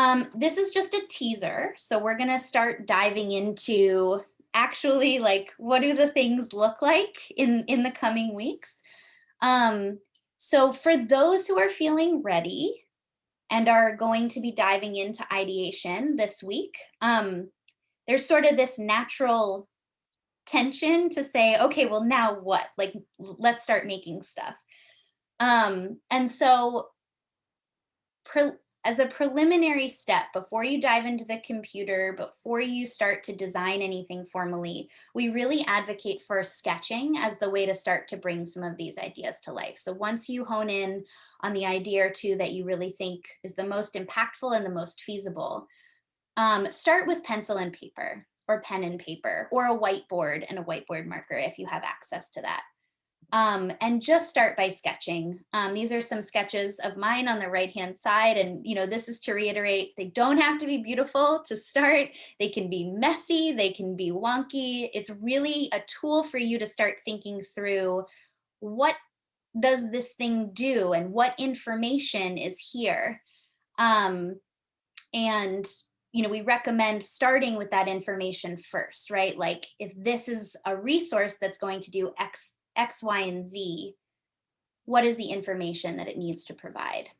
Um, this is just a teaser. So we're gonna start diving into actually like, what do the things look like in, in the coming weeks? Um, so for those who are feeling ready and are going to be diving into ideation this week, um, there's sort of this natural tension to say, okay, well now what? Like, let's start making stuff. Um, and so as a preliminary step, before you dive into the computer, before you start to design anything formally, we really advocate for sketching as the way to start to bring some of these ideas to life. So once you hone in on the idea or two that you really think is the most impactful and the most feasible, um, start with pencil and paper or pen and paper or a whiteboard and a whiteboard marker if you have access to that. Um, and just start by sketching. Um, these are some sketches of mine on the right hand side. And, you know, this is to reiterate, they don't have to be beautiful to start. They can be messy, they can be wonky. It's really a tool for you to start thinking through what does this thing do and what information is here. Um, and you know, we recommend starting with that information first, right? Like if this is a resource that's going to do X X, Y, and Z, what is the information that it needs to provide?